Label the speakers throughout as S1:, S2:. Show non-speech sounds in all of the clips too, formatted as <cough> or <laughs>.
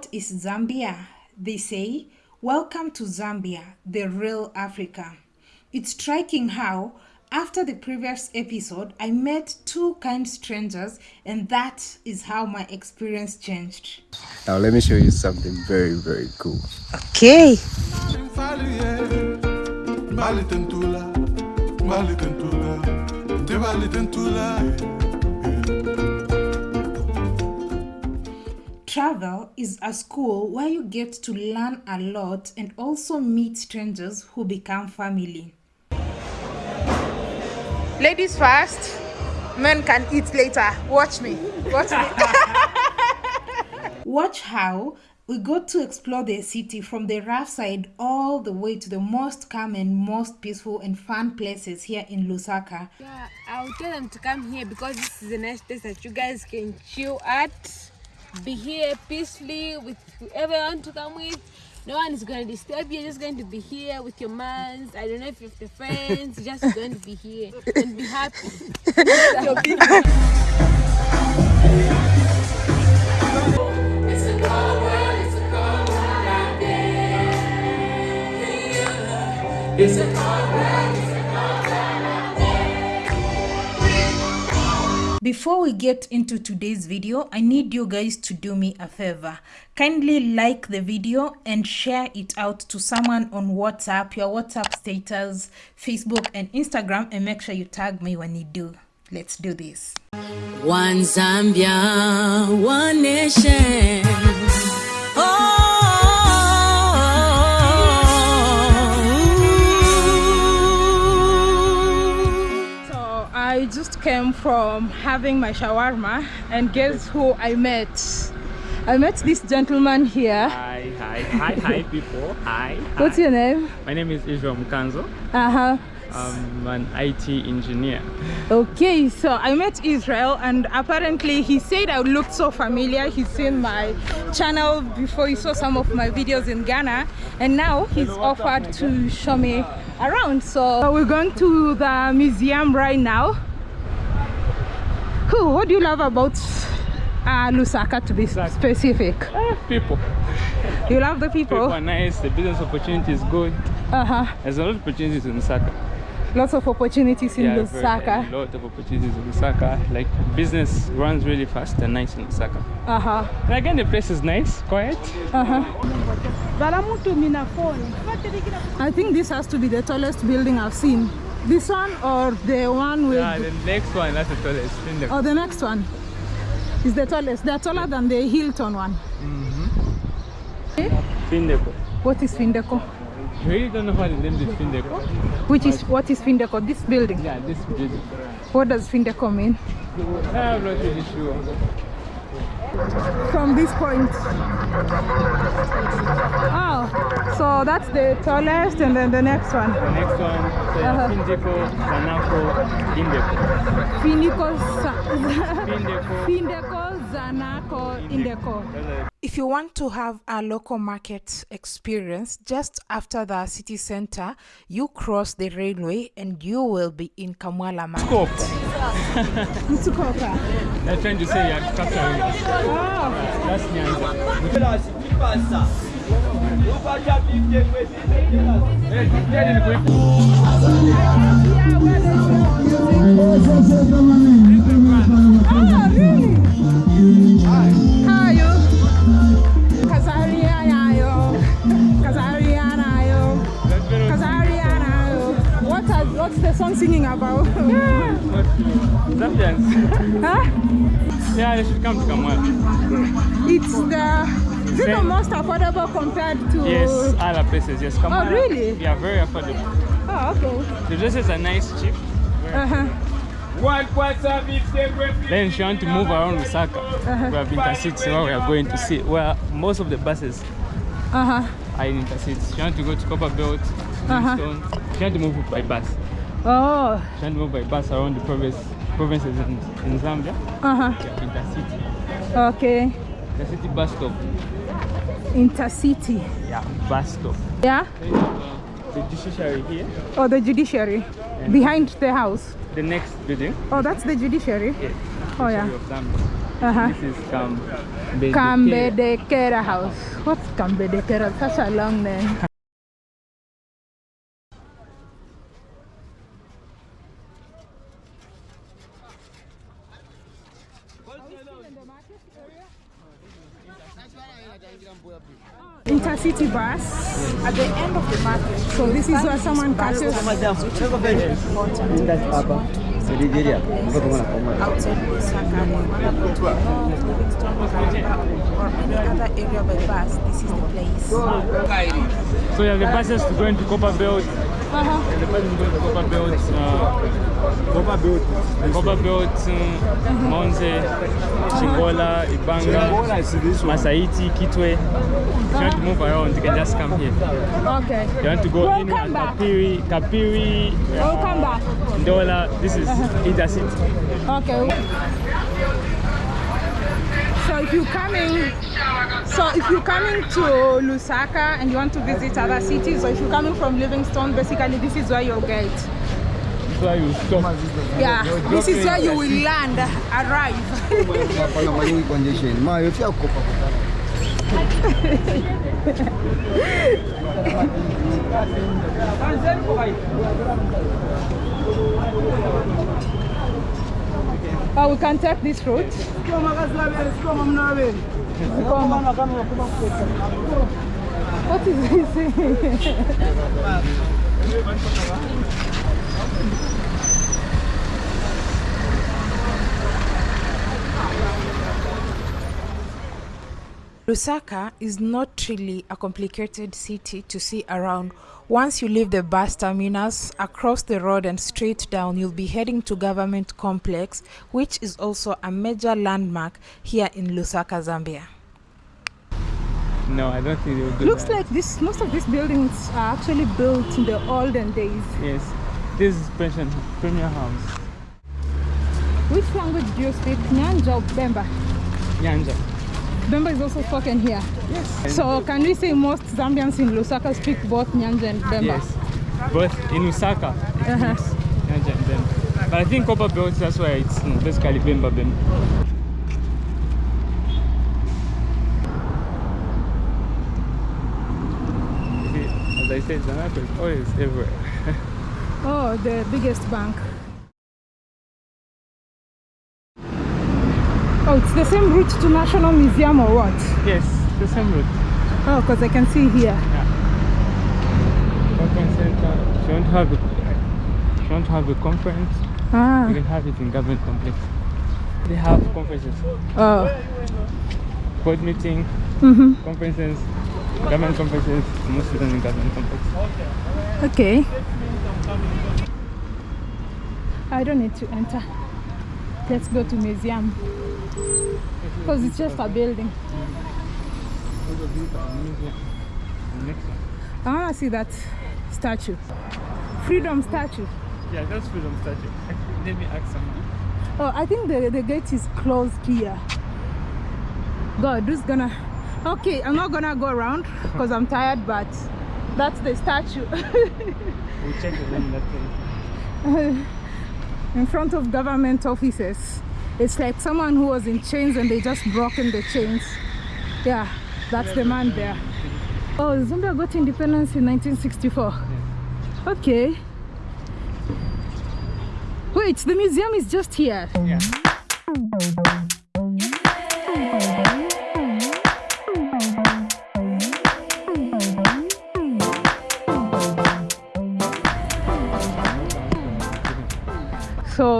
S1: What is Zambia? They say, Welcome to Zambia, the real Africa. It's striking how, after the previous episode, I met two kind strangers, and that is how my experience changed.
S2: Now, let me show you something very, very cool.
S1: Okay. Travel is a school where you get to learn a lot and also meet strangers who become family. Ladies first, men can eat later. Watch me. Watch me. <laughs> Watch how we go to explore the city from the rough side all the way to the most calm and most peaceful and fun places here in Lusaka.
S3: Yeah, I'll tell them to come here because this is a nice place that you guys can chill at be here peacefully with whoever you want to come with. No one is going to disturb you. You're just going to be here with your mans. I don't know if you have friends. You're just going to be here and be happy. <laughs> <laughs> It's a cold world.
S1: Before we get into today's video, I need you guys to do me a favor. Kindly like the video and share it out to someone on WhatsApp, your WhatsApp status, Facebook and Instagram and make sure you tag me when you do. Let's do this.
S4: One Zambia, one nation.
S1: Came from having my shawarma and guess who I met? I met this gentleman here.
S5: Hi, hi, hi, hi people. Hi.
S1: What's your name?
S5: My name is Israel Mukanzo.
S1: Uh-huh.
S5: I'm an IT engineer.
S1: Okay, so I met Israel and apparently he said I looked so familiar. He's seen my channel before he saw some of my videos in Ghana and now he's offered to show me around. So we're going to the museum right now who, what do you love about uh, Lusaka to be specific?
S5: Uh, people.
S1: You love the people?
S5: People are nice, the business opportunity is good.
S1: Uh-huh.
S5: There's a lot of opportunities in Lusaka.
S1: Lots of opportunities in
S5: yeah,
S1: Lusaka.
S5: A lot of opportunities in Lusaka. Like business runs really fast and nice in Lusaka.
S1: Uh-huh.
S5: And again the place is nice, quiet.
S1: Uh-huh. I think this has to be the tallest building I've seen. This one or the one with...
S5: Yeah, the next one, that's the tallest.
S1: The... Oh, the next one is the tallest. They're taller than the Hilton one.
S5: Mm -hmm. Findeco.
S1: What is Findeco?
S5: I really don't know how the name is Findeco.
S1: Which is, what is Findeco? This building?
S5: Yeah, this building.
S1: What does Findeco mean?
S5: I'm not really sure
S1: from this point. Oh so that's the tallest and then the next one.
S5: The next one so uh -huh. Findeco, Zanaco, Indeco
S1: Findeco, Findeco, Findeco, Zanaco, Indeco if you want to have a local market experience just after the city center you cross the railway and you will be in Kamwala market.
S5: Mtukoka they're trying to say you're capturing us wow. that's Nyanza
S1: What's the song singing about? <laughs>
S5: Zambians. <laughs>
S1: huh?
S5: Yeah, they should come to Kamwala.
S1: It's the, is it the most affordable compared to...
S5: Yes, other places, yes. Kamwala.
S1: Oh, really?
S5: Yeah, very affordable.
S1: Oh, okay.
S5: So this is a nice, cheap.
S1: Uh-huh.
S5: Then she you want to move around Lusaka, uh -huh. we have intercities where we are going to see where most of the buses
S1: uh -huh.
S5: I in intercities. If you want to go to Copperbelt, Livingstone, uh -huh. if you want to move by bus.
S1: Oh.
S5: If you want to move by bus around the province, provinces in, in Zambia,
S1: uh-huh.
S5: intercity.
S1: Okay.
S5: Intercity bus stop.
S1: Intercity.
S5: Yeah, bus stop.
S1: Yeah.
S5: The judiciary here.
S1: Oh, the judiciary. Behind the house.
S5: The next building.
S1: Oh, that's the judiciary?
S5: Yeah.
S1: Oh, yeah.
S5: Of Zambia.
S1: Uh-huh.
S5: This is Kambe.
S1: Kambedekera House. What's Kambedekera? Such a long name. Intercity bus at the end of the market. So this is where someone catches.
S6: Outside Lusaka, you want to go to North, Livingstone, Kariba, or any other area by bus, this is the place.
S5: So you have the buses to go into Copper Belt.
S1: Uh-huh.
S5: The buses going to Copper Belt. Uh, Copper Belt. Copper Belt, uh, Monze, Chingola, Ibanga, Masaiti, Kitwe. If you want to move around, you can just come here.
S1: Okay.
S5: You want to go in
S1: Welcome
S5: at
S1: back.
S5: Kapiri, Kapiri,
S1: Welcome back.
S5: Ndola. This is Intercity.
S1: Okay. So if you're coming, so if you're coming to Lusaka and you want to visit other cities, or if you're coming from Livingstone, basically this is where you'll get.
S5: That's why you stop.
S1: Yeah, this is where you will land, arrive.
S2: Hapana kwa hii
S1: Oh, we can take this route. What is this? <laughs>
S6: Lusaka is not really a complicated city to see around. Once you leave the bus terminus, across the road and straight down, you'll be heading to Government Complex, which is also a major landmark here in Lusaka, Zambia.
S5: No, I don't think they will do
S1: Looks
S5: that.
S1: like this. Most of these buildings are actually built in the olden days.
S5: Yes. This is pension premier house.
S1: Which language do you speak? Nyanja or Bemba?
S5: Nyanja.
S1: Bemba is also spoken here.
S5: Yes.
S1: So can we say most Zambians in Lusaka speak both Nyanja and Bemba?
S5: Yes. Both in Lusaka.
S1: Uh-huh.
S5: means Nyanja and Bemba. But I think Copper Belt, that's why it's basically Bemba Bemba. As I said, Zanaco is always everywhere. <laughs>
S1: Oh, the biggest bank. Oh, it's the same route to National Museum or what?
S5: yes, the same route.
S1: Oh, because I can see here.
S5: Conference center. If you want to have a, you want to have a conference,
S1: ah.
S5: you can have it in government complex. They have conferences,
S1: Oh.
S5: board meeting,
S1: Mm-hmm.
S5: conferences, government conferences, most of them in government complex.
S1: Okay. I don't need to enter. Let's go to museum. Because it's just a building.
S5: Next.
S1: I want to see that statue. Freedom statue.
S5: Yeah, that's freedom statue. <laughs> Let me ask someone.
S1: Oh, I think the, the gate is closed here. God, who's gonna... Okay, I'm not gonna go around because I'm tired, but that's the statue.
S5: We'll check it in that place.
S1: in front of government offices. It's like someone who was in chains and they just broken the chains. Yeah, that's the man there. Oh, Zambia got independence in 1964. Okay. Wait, the museum is just here.
S5: Yeah.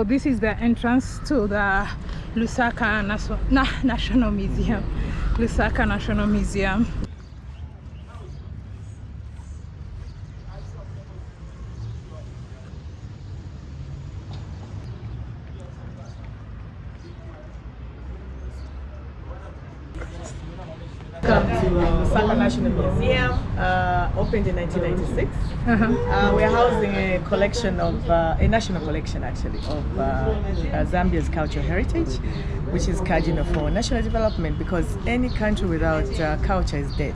S1: So this is the entrance to the Lusaka Na- National Museum. Lusaka National Museum.
S7: Welcome to Lusaka National Museum, uh, opened in 1996. Uh, we're housing a collection of, uh, a national collection actually, of uh, uh, Zambia's cultural heritage, which is cardinal for national development because any country without uh, culture is dead.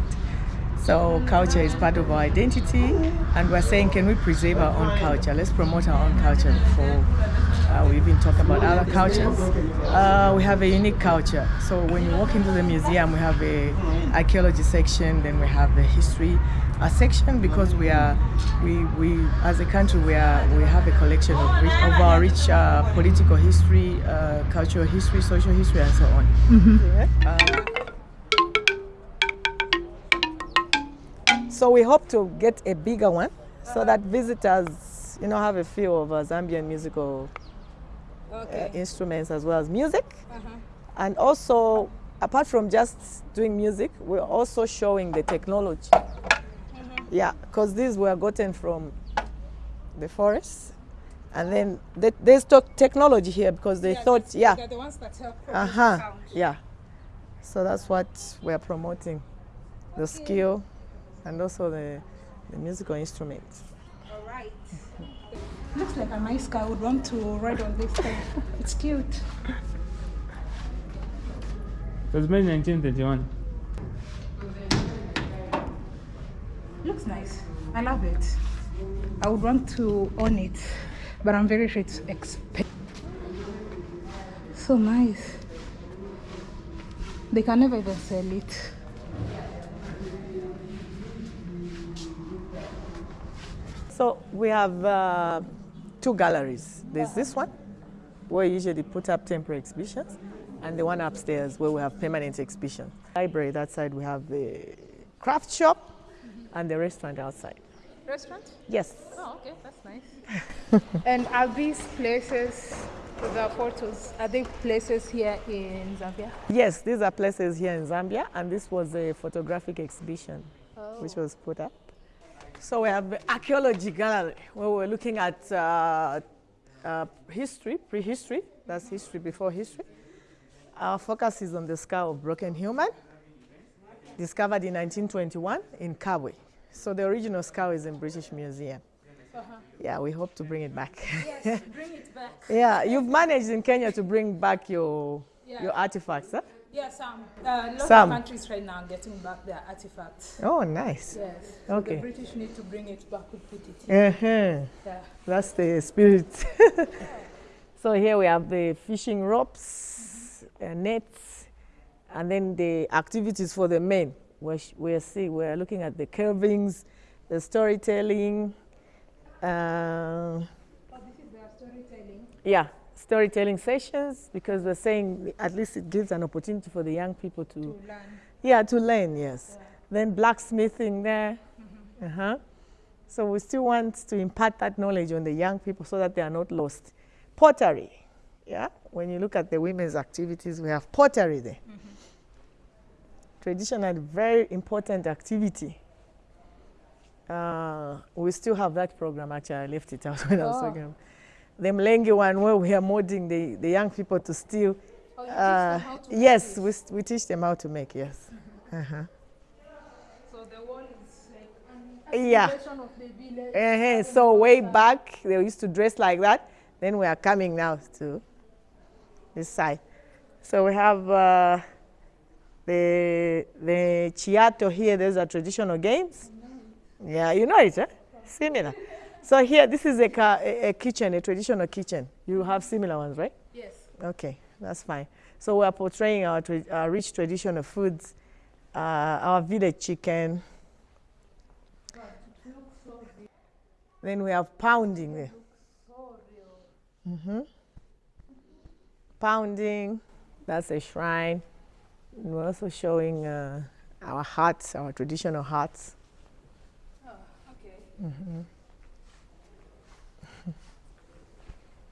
S7: So culture is part of our identity and we're saying can we preserve our own culture? Let's promote our own culture for Uh, we even talk about other cultures. Uh, we have a unique culture. So when you walk into the museum, we have a archaeology section, then we have the history a section because we are we we as a country we are we have a collection of, rich, of our rich uh, political history, uh, cultural history, social history, and so on. Uh, so we hope to get a bigger one so that visitors, you know, have a feel of uh, Zambian musical uh, instruments as well as music. And also, apart from just doing music, we're also showing the technology. Yeah, because these were gotten from the forest. And then they, there's to- technology here because they thought, yeah,
S1: They're the ones that help
S7: uh huh, yeah. So that's what we're promoting the skill and also the, the musical instruments.
S1: All right. <laughs> Looks like a nice guy. Would want to ride on this thing. <laughs> It's cute.
S5: It was made in 1931.
S1: Looks nice. I love it. I would want to own it, but I'm very sure it's expensive. So nice. They can never even sell it.
S7: So we have uh, two galleries. There's this one, where we usually put up temporary exhibitions, and the one upstairs where we have permanent exhibitions. Library, that side we have the craft shop and the restaurant outside.
S1: Restaurant?
S7: Yes.
S1: Oh, okay, that's nice. <laughs> and are these places, the photos, are they places here in Zambia?
S7: Yes, these are places here in Zambia, and this was a photographic exhibition which was put up. So we have the archaeology gallery where we're looking at uh, uh, history, prehistory, that's history before history. Our focus is on the skull of broken human, discovered in 1921 in Kabwe. So the original skull is in British Museum. Yeah, we hope to bring it back.
S1: Yes, <laughs> bring it back.
S7: yeah, you've managed in Kenya to bring back your, your artifacts, huh?
S1: Yes, some. Uh, lots
S7: Some.
S1: of countries right now are getting back their artifacts.
S7: Oh, nice.
S1: Yes. So
S7: Okay.
S1: The British need to bring it back. We put it in.
S7: Uh-huh.
S1: Yeah.
S7: That's the spirit. <laughs> so here we have the fishing ropes, uh, nets, and then the activities for the men. We're, we're, see, we're looking at the carvings, the storytelling. Uh, yeah, storytelling sessions because we're saying at least it gives an opportunity for the young people to, yeah, to learn, yes. Then blacksmithing there. Uh-huh. So we still want to impart that knowledge on the young people so that they are not lost. Pottery, yeah. When you look at the women's activities, we have pottery there. Traditional, very important activity. Uh, we still have that program. Actually, I left it out when I was talking. about- The Mlenge one, where we are molding the, the young people to still. uh, yes, we, we teach them how to make. Yes. Uh-huh.
S1: So the wall is like
S7: Yeah.
S1: of the.
S7: Uh-huh. So way back, they used to dress like that. Then we are coming now to this side. So we have uh, the the chiato here. There's a traditional games. Yeah, you know it, eh? Similar. So here, this is a, ca- a, kitchen, a traditional kitchen. You have similar ones, right?
S1: Yes.
S7: Okay, that's fine. So we are portraying our, tra- our rich traditional foods, uh, our village chicken. Then we have pounding there. hmm Pounding, that's a shrine. We're also showing uh, our hearts, our traditional hearts.
S1: Okay.
S7: Mm-hmm. <laughs>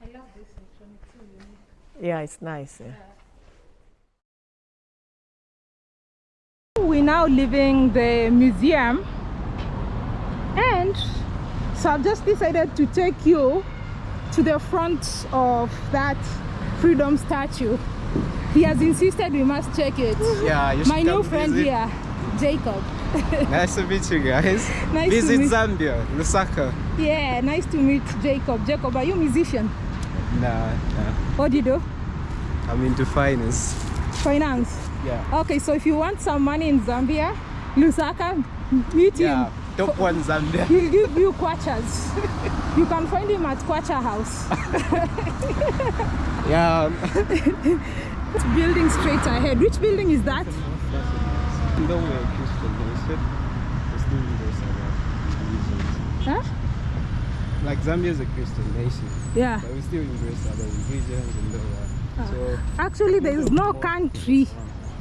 S1: I love this section. It's so unique.
S7: Yeah, it's nice. Yeah.
S1: We're now leaving the museum and so I've just decided to take you to the front of that freedom statue. He has insisted we must check it.
S8: Yeah, you
S1: My new friend
S8: visit.
S1: here, Jacob. <laughs>
S8: Nice to meet you guys.
S1: Nice to
S8: visit
S1: meet-
S8: Zambia, Lusaka.
S1: Yeah, nice to meet Jacob. Jacob, are you a musician?
S8: Nah, nah.
S1: What do you do?
S8: I'm into finance.
S1: Finance.
S8: Yeah.
S1: Okay, so if you want some money in Zambia, Lusaka, meet him.
S8: Yeah. Top one Zambia.
S1: He'll <laughs> give you kwachas. you can find him at Kwacha House. <laughs>
S8: Yeah.
S1: It's building straight ahead. Which building is that?
S8: Even we're Christian nation, we still embrace our religions.
S1: Huh?
S8: Like Zambia is a Christian nation,
S1: Yeah.
S8: but we still embrace other religions and all that. Ah. So
S1: Actually, there is no country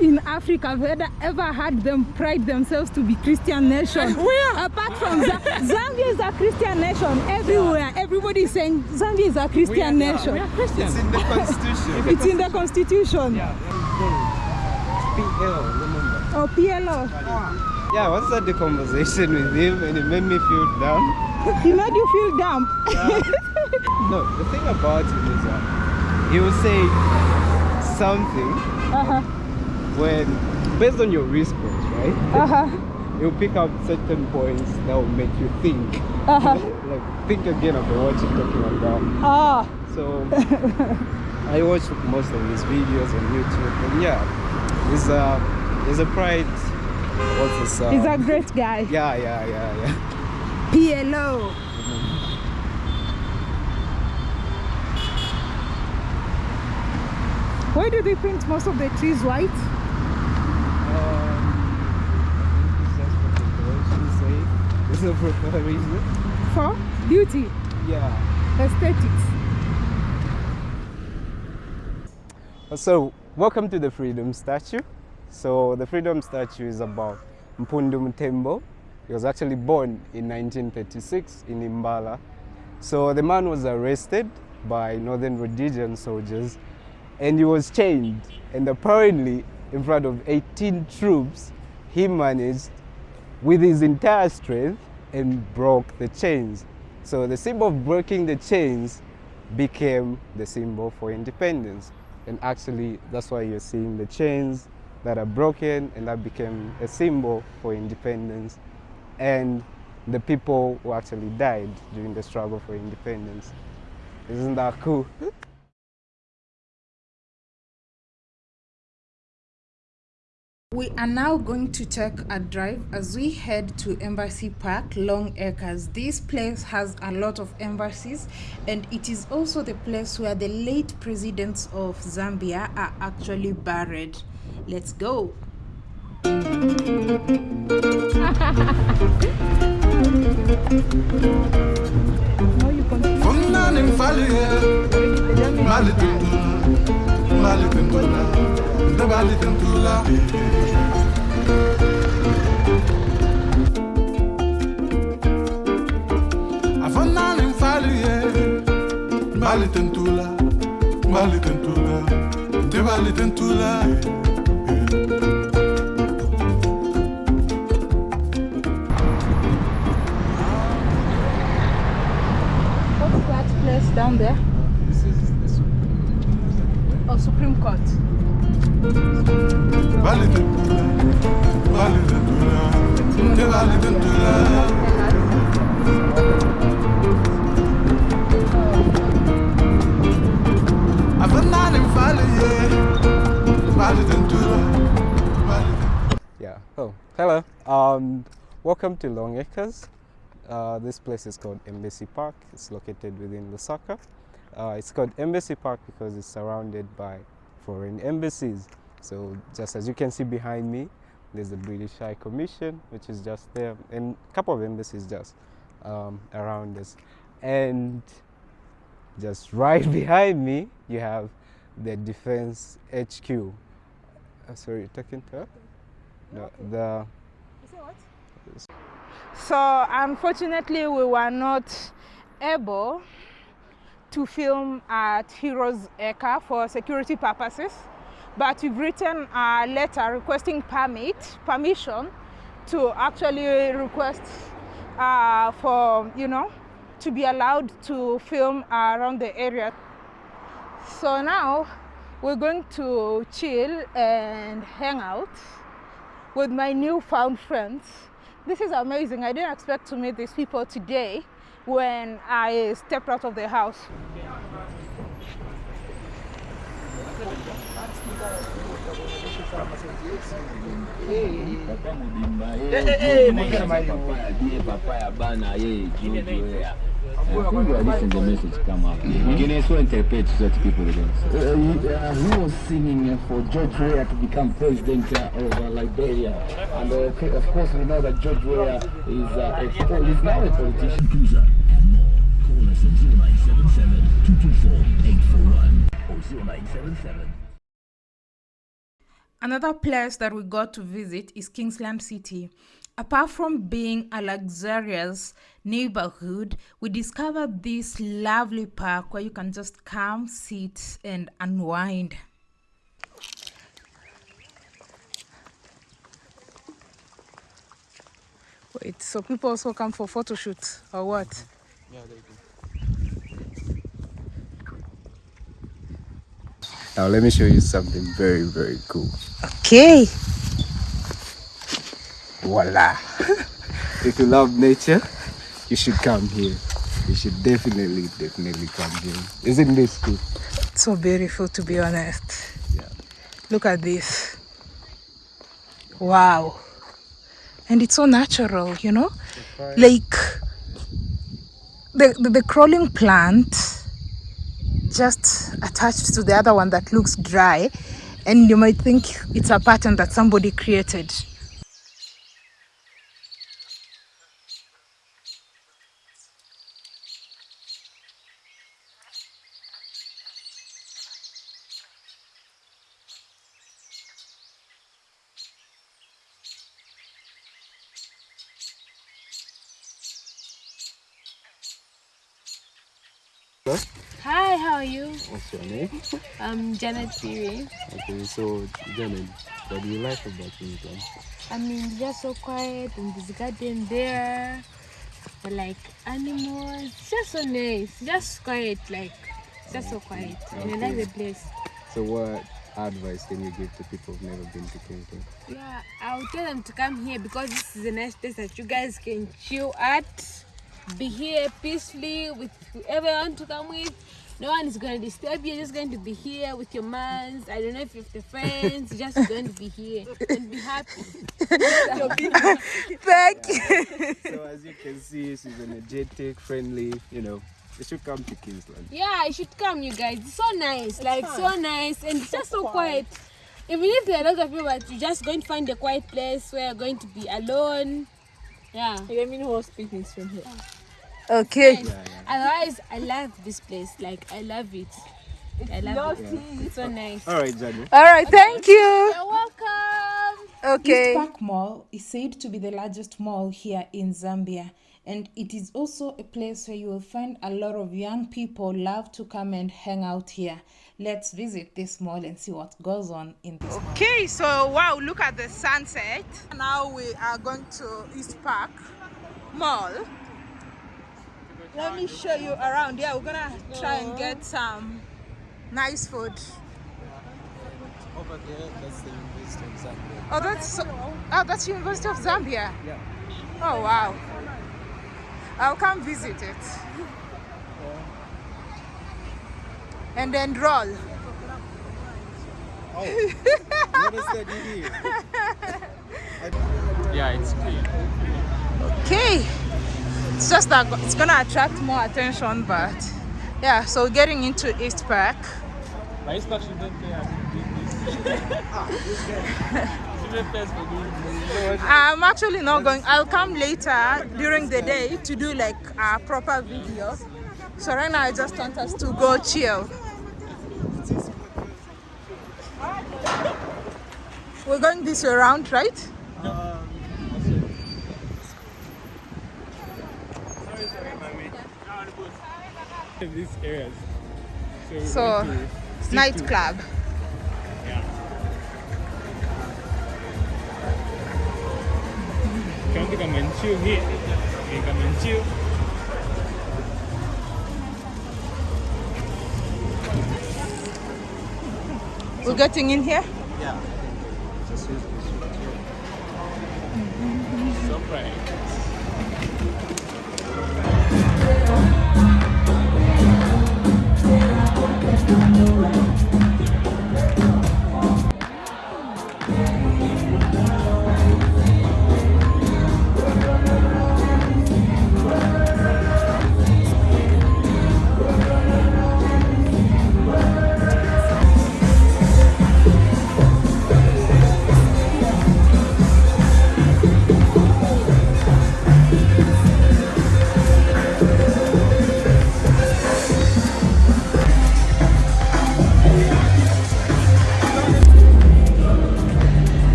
S1: in Africa that ever had them pride themselves to be Christian nation. <laughs> Where? Apart from Z- Zambia is a Christian nation everywhere. Everybody is saying Zambia is a Christian nation.
S8: it's in the <laughs> constitution.
S1: It's in the constitution.
S8: PL, remember?
S1: Oh, PLO.
S8: Yeah, I once had the conversation with him and it made me feel down.
S1: He made you feel dumb.
S8: No, the thing about him is that he will say something
S1: Uh-huh.
S8: When, based on your response, right?
S1: Uh-huh. <laughs>
S8: He'll pick up certain points that will make you think.
S1: Uh-huh. <laughs>
S8: like, think again about what you're talking about.
S1: Ah.
S8: So, I watch most of his videos on YouTube, and yeah, he's a, he's a pride. What's this? Uh,
S1: He's a great guy. <laughs>
S8: yeah, yeah, yeah, yeah.
S1: PLO. Why do they paint most of the trees white?
S8: Um, I think it's just what the directions say. Proper <laughs> reason.
S1: For beauty,
S8: Yeah.
S1: aesthetics.
S8: So, welcome to the Freedom Statue. So, the Freedom Statue is about Mpundu Mutembo. He was actually born in 1936 in Imbala. So, the man was arrested by Northern Rhodesian soldiers and he was chained. And apparently, in front of 18 troops, he managed with his entire strength and broke the chains. So, the symbol of breaking the chains became the symbol for independence. And actually, that's why you're seeing the chains that are broken, and that became a symbol for independence. And the people who actually died during the struggle for independence. Isn't that cool? <laughs>
S6: We are now going to take a drive as we head to Embassy Park, Long Acres. This place has a lot of embassies and it is also the place where the late presidents of Zambia are actually buried. Let's go.
S9: Fungani mfalie Mali tentula Mali tentula Ndabali tentula Afanani mfalie Mali tentula Mali tentula Ndabali tentula
S1: What's that place down there?
S8: This is the
S1: Oh, Supreme Court.
S9: Mali tentula Mali
S8: Yeah. Oh, hello. Um, welcome to Long Acres. Uh, this place is called Embassy Park. It's located within Lusaka. Uh, it's called Embassy Park because it's surrounded by foreign embassies. So just as you can see behind me, there's the British High Commission, which is just there, and a couple of embassies just um, around us. And just <laughs> right behind me, you have the Defense HQ. Uh, sorry, you're talking to her? No, the
S1: So unfortunately, we were not able to film at Heroes Acre for security purposes, but we've written a letter requesting permit, permission to actually request uh, for, you know, to be allowed to film around the area. So now we're going to chill and hang out with my newfound friends. This is amazing. I didn't expect to meet these people today when I stepped out of the house.
S10: Listen the message come up. You can also interpret to such people again. Uh, he, uh, he was singing uh, for George Weah to become president uh, of uh, Liberia, and uh, okay, of course we know that George Weah is uh, a, he's now a politician.
S11: Call us at 0977 224 841 or 0977
S1: Another place that we got to visit is Kingsland City. Apart from being a luxurious neighborhood, we discovered this lovely park where you can just come, sit, and unwind. Wait, so people also come for photo shoots or what?
S8: Yeah, they do. Now let me show you something very, very cool.
S1: Okay.
S8: Voila! <laughs> if you love nature, you should come here. You should definitely, definitely come here. Isn't this cool?
S1: It's So beautiful to be honest.
S8: Yeah.
S1: Look at this. Wow. And it's so natural, you know? Like the, the, the crawling plant just attached to the other one that looks dry and you might think it's a pattern that somebody created.
S3: Hi, how are you?
S8: What's your name?
S3: Um, I'm Janet Phiri.
S8: Okay, so Janet, what do you like about Queensland?
S3: I mean, it's just so quiet and there's a garden there. But like animals, it's just so nice. Just quiet, like just so quiet. And I like the place.
S8: So what advice can you give to people who've never been to Queensland?
S3: Yeah, I'll tell them to come here because this is a nice place that you guys can chill at. Be here peacefully with whoever you want to come with. No one is going to disturb you. You're just going to be here with your mans. I don't know if you have the friends. You're just going to be here and be happy. <laughs>
S1: Thank you.
S8: so as you can see, she's energetic, friendly, you know. You should come to Queensland.
S3: Yeah, you should come, you guys. It's so nice, like so nice, and it's just so quiet. Even if there are a lot of people, but you're just going to find a quiet place where you're going to be alone. Yeah.
S12: I mean, who speaking from here?
S1: Okay.
S3: Otherwise, I love this place. Like I love it. I love it. It's so nice.
S8: All right, Janet.
S1: All right, thank you.
S3: You're welcome.
S1: Okay.
S13: East Park Mall is said to be the largest mall here in Zambia, and it is also a place where you will find a lot of young people love to come and hang out here. Let's visit this mall and see what goes on in this mall.
S1: Okay, so wow, look at the sunset. Now we are going to East Park Mall. Let me show you around. Yeah, we're gonna try and get some nice food.
S8: Over there, that's the University of Zambia.
S1: Oh, that's oh, that's University of Zambia.
S8: Yeah.
S1: Oh wow. I'll come visit it. And then roll.
S8: Oh, <laughs> what is that you? <laughs>
S5: Yeah, it's clean.
S1: Okay. It's just that it's gonna attract more attention, but yeah. So getting into East Park.
S5: My East Park shouldn't pay us to do this. Shouldn't pay us for doing this.
S1: I'm actually not going. I'll come later during the day to do like a proper video. So right now I just want us to go chill. We're going this way around, right?
S5: These areas. So,
S1: So nightclub.
S5: Yeah. Want to come and chill here, can come and chill.
S1: We're getting in here.
S8: Yeah.
S5: So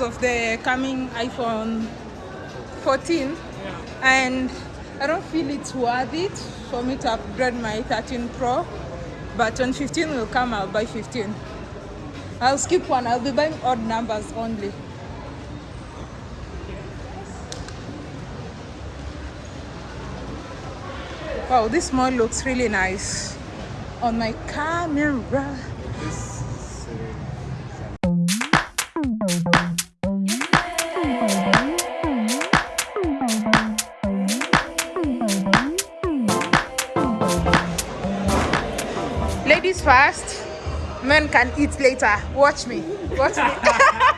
S1: reviews of the coming iPhone 14, and I don't feel it's worth it for me to upgrade my 13 Pro. But when 15 will come, I'll buy 15. I'll skip one. I'll be buying odd numbers only. Wow, this mall looks really nice on my camera. Ladies can eat later. Watch me. Watch me. <laughs>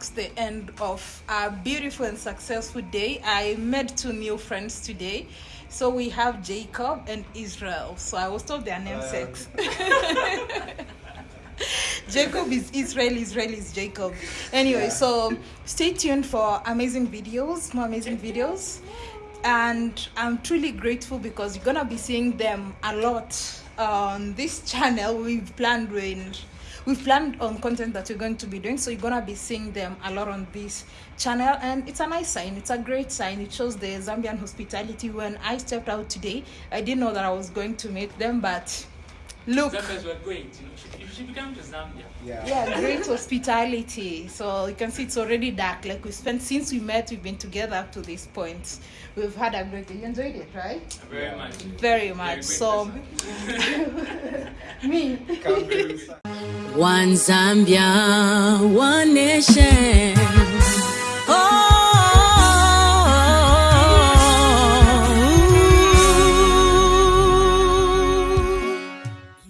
S1: marks the end of a beautiful and successful day. I made two new friends today. So we have Jacob and Israel. So I was told their namesakes. Uh, <laughs> Jacob is Israel, Israel is Jacob. Anyway, so stay tuned for amazing videos, more amazing videos. And I'm truly grateful because you're gonna be seeing them a lot on this <laughs> channel. We've planned when we've planned on content that we're going to be doing so you're gonna be seeing them a lot on this channel. And it's a nice sign. It's a great sign. It shows the zambian hospitality. When i stepped out today i didn't know that i was going to meet them but look.
S5: Zambians were great. You, know, you should- you to Zambia.
S1: yeah. Yeah, great hospitality. So you can see it's already dark. Like we spent since we met we've been together up to this point. We've had a great day you enjoyed it right?
S5: Very much.
S1: very much. so <laughs> me.
S4: One Zambia, one nation. Oh.